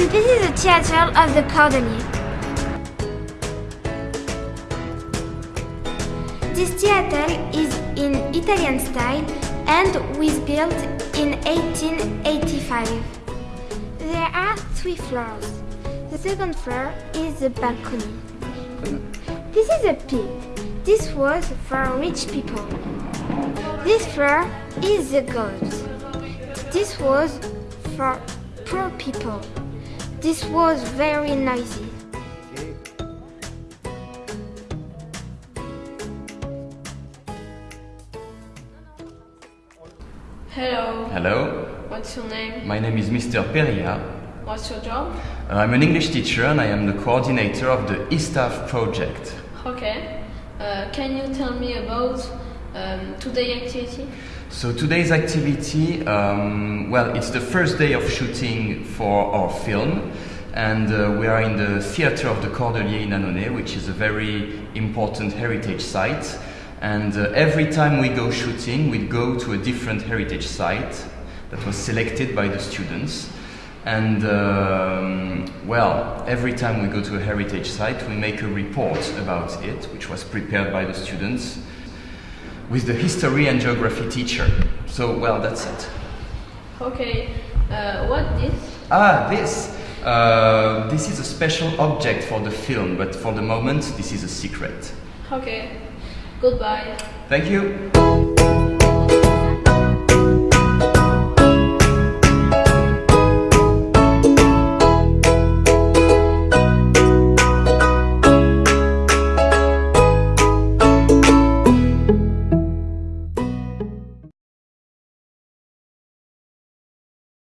and this is the theatre of the Cordelier. This theatre is in Italian style and was built in 1885. There are three floors. The second floor is the balcony. This is a pit. This was for rich people. This floor is the gods. This was for poor people. This was very noisy. Hello, Hello, what's your name? my name is Mr. Peria. What's your job? Uh, I'm an English teacher and I am the coordinator of the eStaff project. Okay. Uh, can you tell me about um, activity? So today's activity, um, well, it's the first day of shooting for our film, and uh, we are in the theatre of the Cordelier in Annonay, which is a very important heritage site. And uh, every time we go shooting, we go to a different heritage site that was selected by the students. And um, well, every time we go to a heritage site, we make a report about it, which was prepared by the students with the history and geography teacher. So, well, that's it. Okay. Uh, what this? Ah, this. Uh, this is a special object for the film, but for the moment, this is a secret. Okay. Goodbye. Thank you.